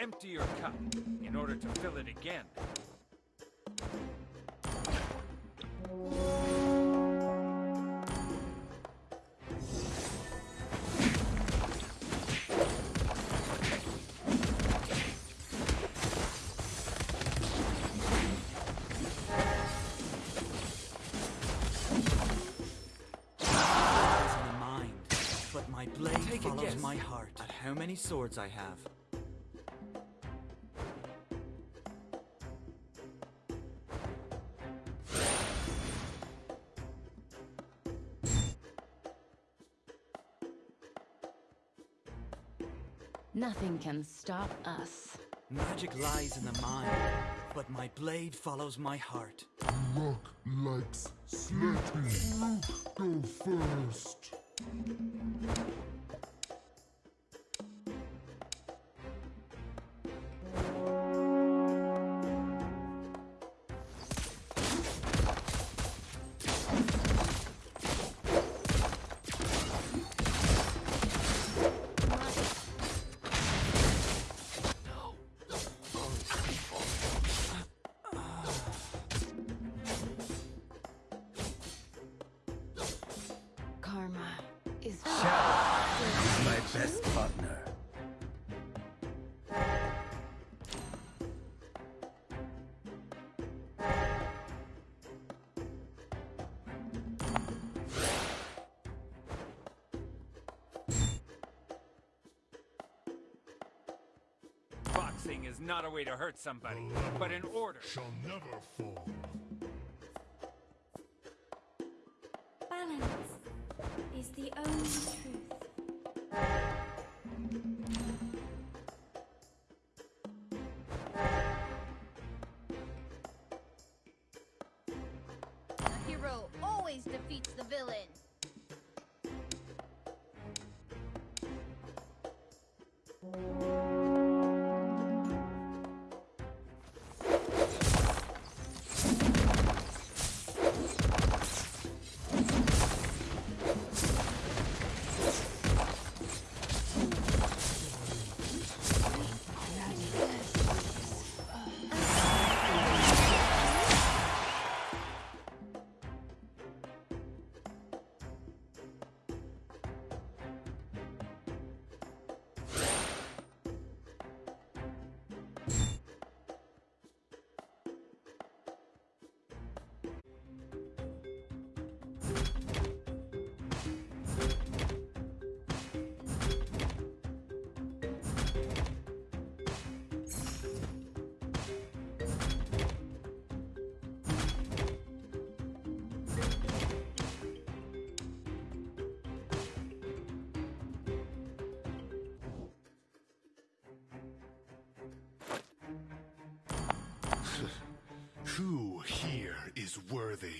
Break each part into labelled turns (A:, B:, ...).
A: empty your cup in order to fill it again.
B: Lies in the mind, but my blade
A: Take
B: follows
A: guess
B: my heart. At how many swords I have?
C: Nothing can stop us.
B: Magic lies in the mind, but my blade follows my heart.
D: Luck likes slatty. Luke, go first.
C: Is
A: not a way to hurt somebody, but in order.
D: Shall never fall. Who here is worthy?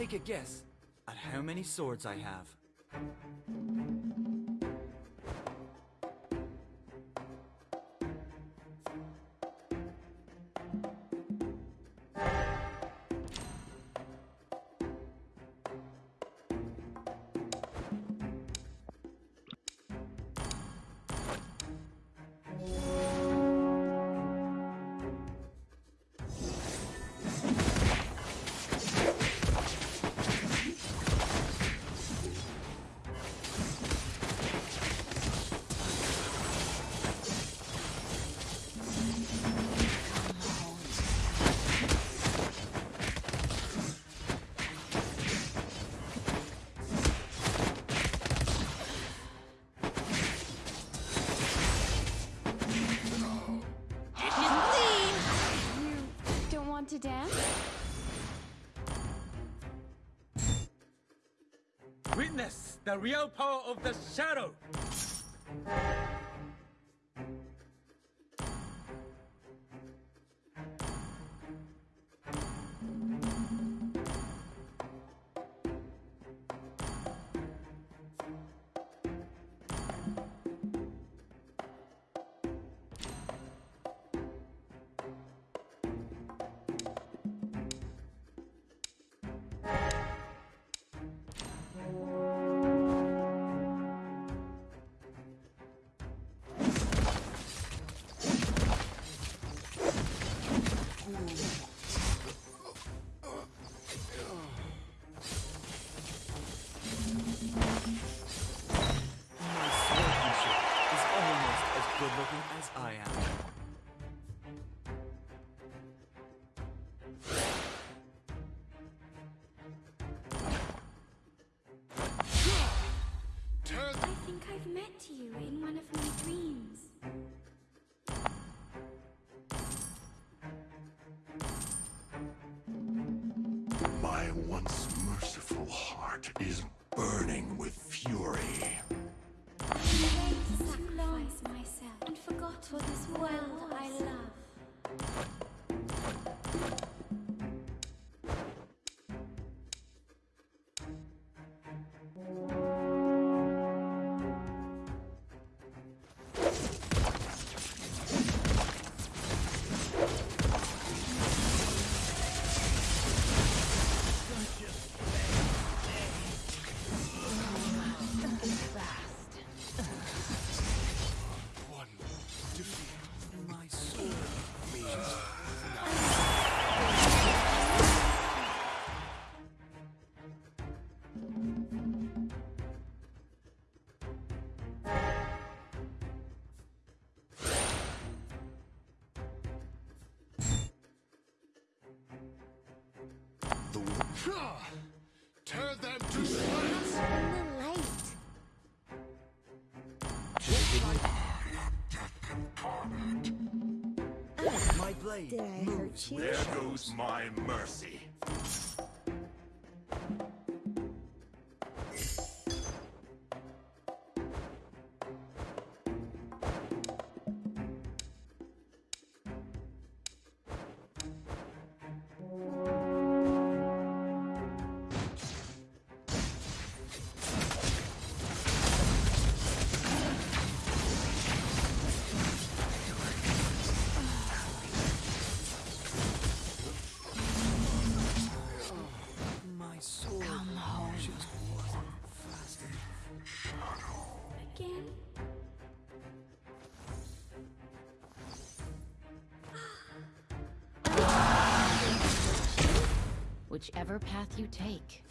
B: Take a guess at how many swords I have. dance?
E: Witness the real power of the shadow!
F: I've met you in one of my dreams.
B: My once merciful heart is burning with fury. The Ha! Tear them to shreds.
F: In the light.
G: My blade
F: Did I hurt
G: moves
F: you?
G: with
B: There goes my mercy.
H: Whichever path you take.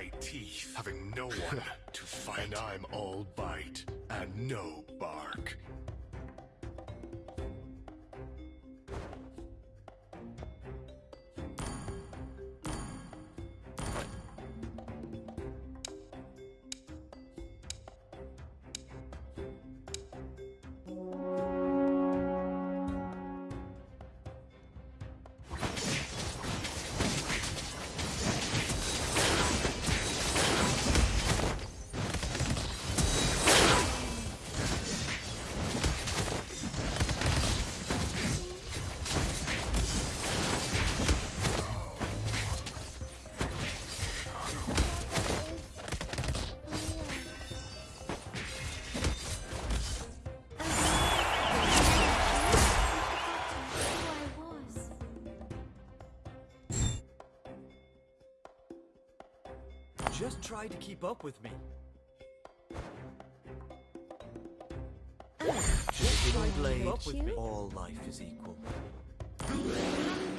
I: My teeth, having no one to fight. And I'm all bite and no
B: try to keep up with me. Just try to keep up with me. All life is equal.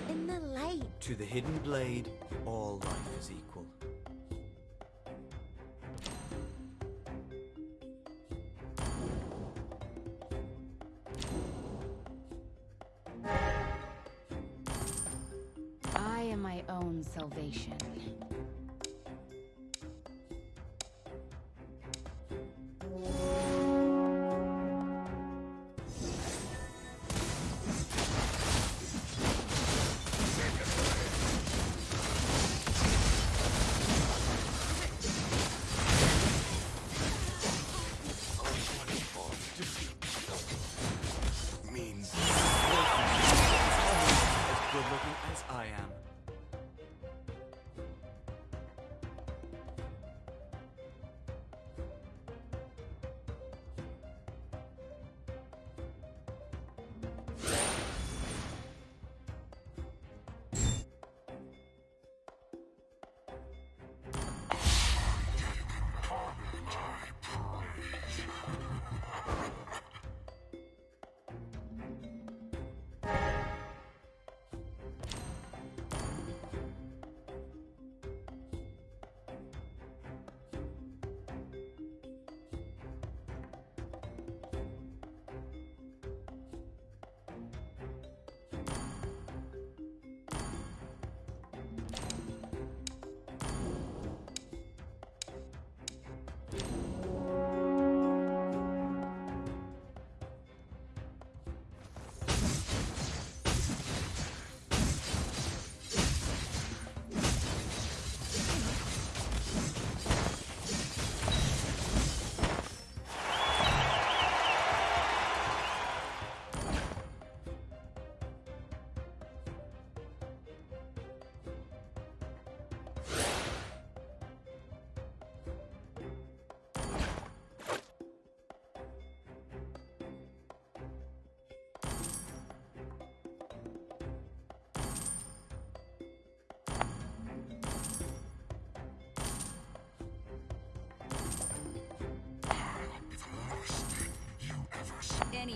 G: In the light.
B: To the hidden blade, all life is equal.
C: I am my own salvation.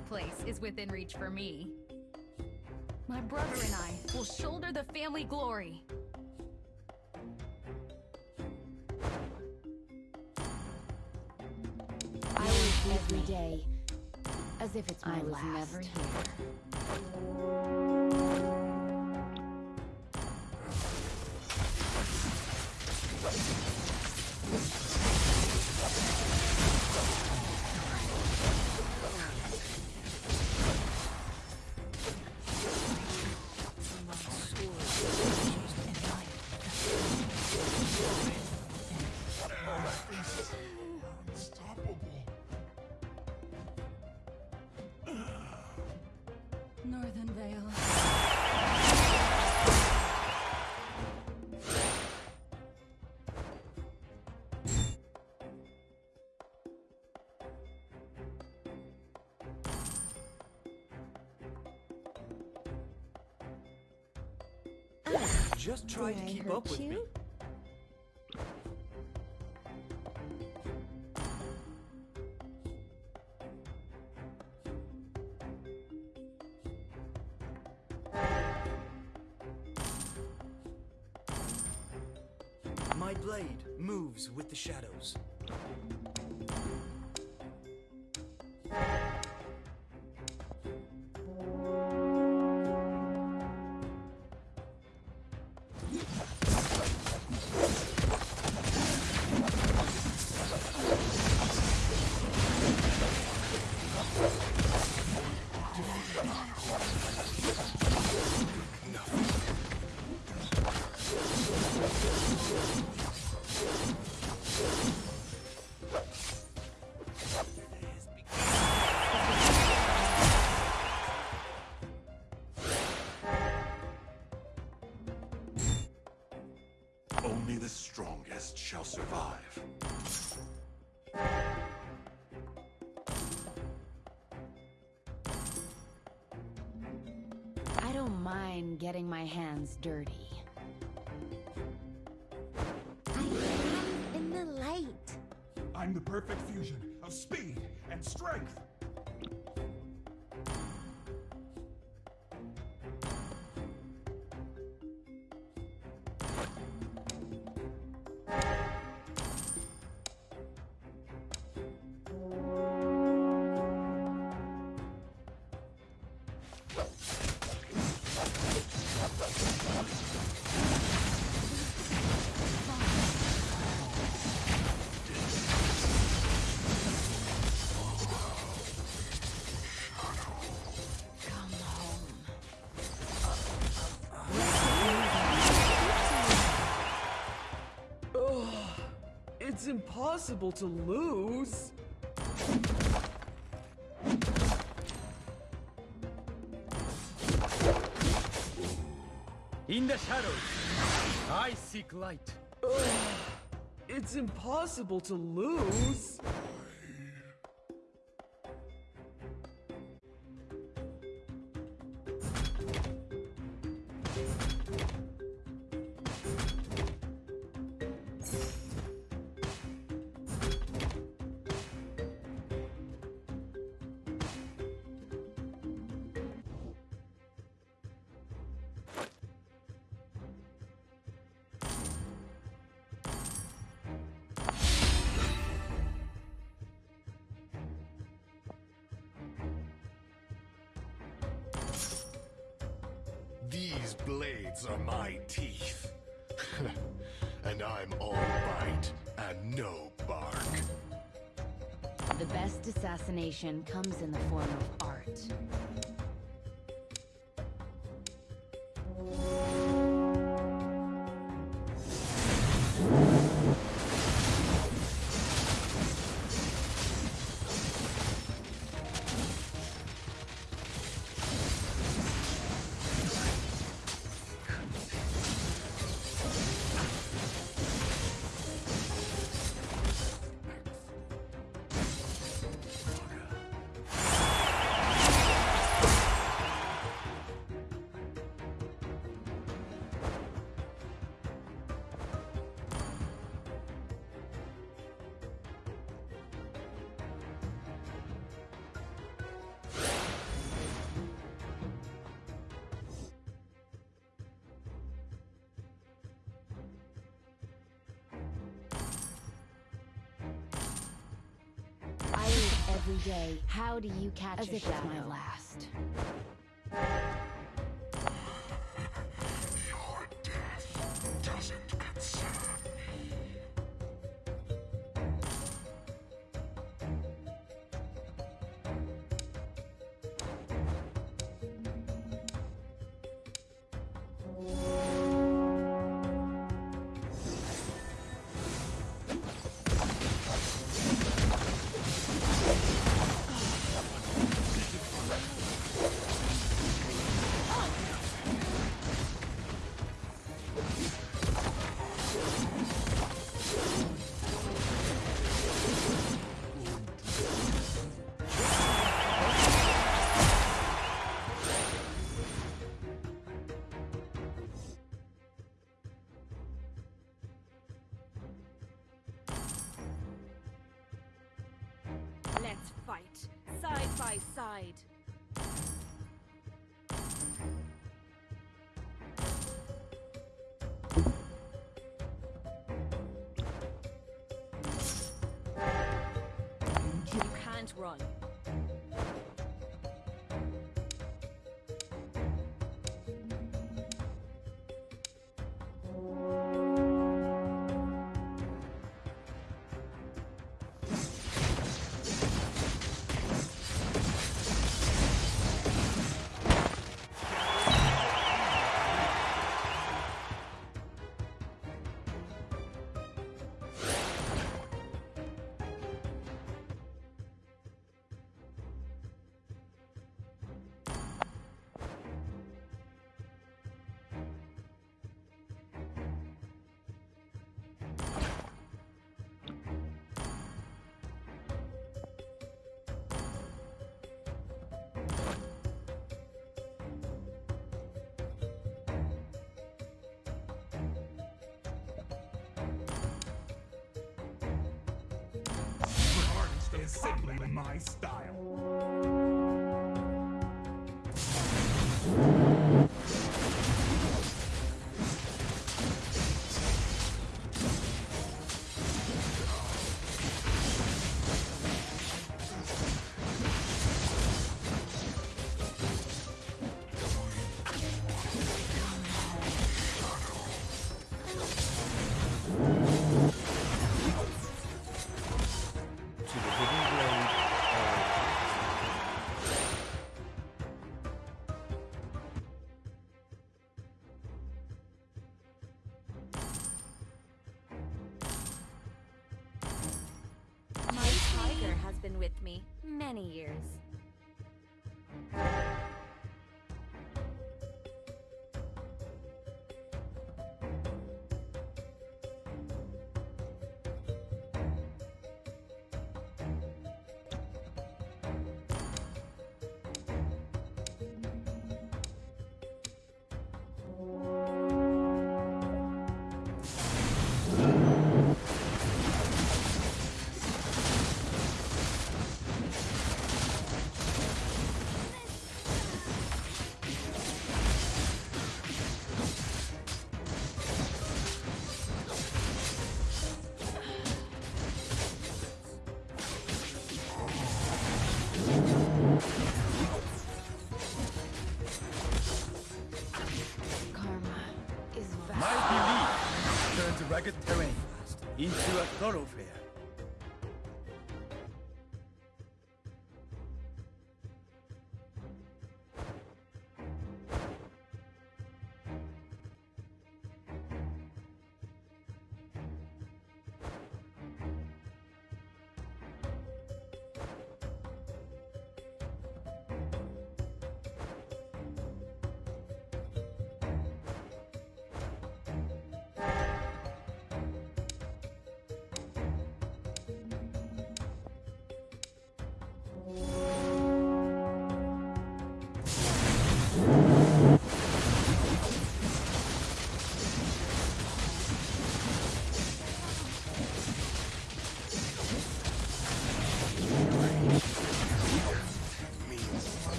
J: Any place is within reach for me. My brother and I will shoulder the family glory.
C: I live every day as if it's my I was
J: last.
C: never here.
B: Just try to keep up with me. My blade moves with the shadows.
C: I don't mind getting my hands dirty.
G: I am in the light.
K: I'm the perfect fusion of speed and strength.
L: Impossible to lose.
E: In the shadows, I seek light.
L: It's impossible to lose.
I: These blades are my teeth. and I'm all bite and no bark.
C: The best assassination comes in the form of art. Every day. How do you catch As a if shadow? it's my last.
B: Into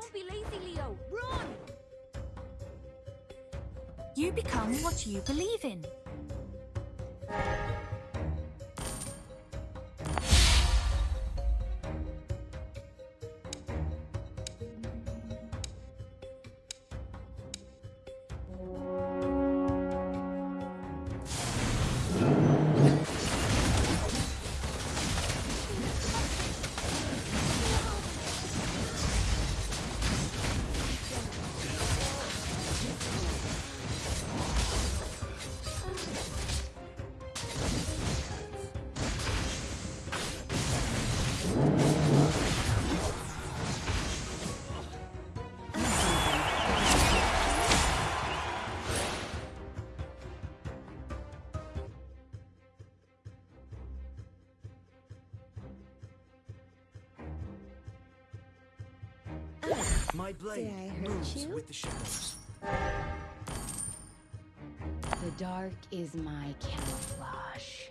M: Don't be lazy, Leo. Run!
J: You become what you believe in.
G: My blade moves
M: you?
G: with the shadows.
C: The dark is my camouflage.